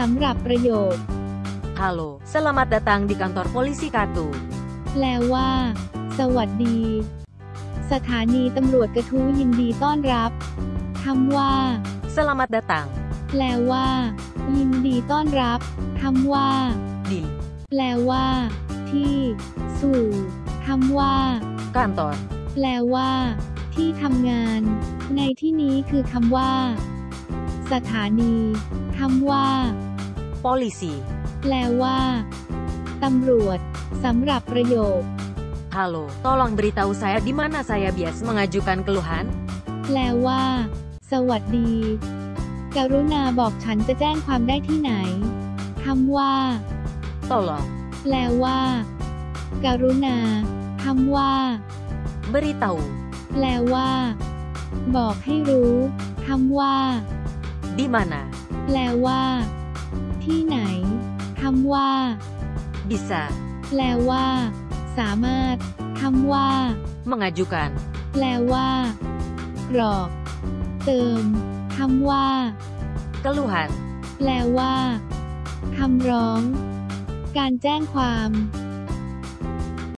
สำหรับประโยค Halo, selamat datang di kantor polisi Katu. แปลว่า สวัสดี สถานีตำรวจกระทู้ยินดีต้อนรับคำว่า Selamat datang แปลว่า ยินดีต้อนรับคำว่า di แปลว่า ที่ สู่คำว่า kantor แปลว่า ที่ทำงาน ในที่นี้คือคำว่า สถานีคำว่า polisi. แปลว่า ตำรวจ สำหรับประโยค Halo, tolong beritahu saya di mana saya bias mengajukan keluhan. แปลว่า สวัสดี กรุณาบอกฉันจะแจ้งความได้ที่ไหนคำว่า Tolong แปลว่า กรุณาคำว่า beritahu แปลว่า บอกให้รู้คำว่า di mana แปลว่าที่ไหนคำ ว่า bisa แปลว่า สามารถคำว่า mengajukan แปลว่า กรอก เติมคำว่า keluhan. แปลว่าคำร้อง การแจ้งความ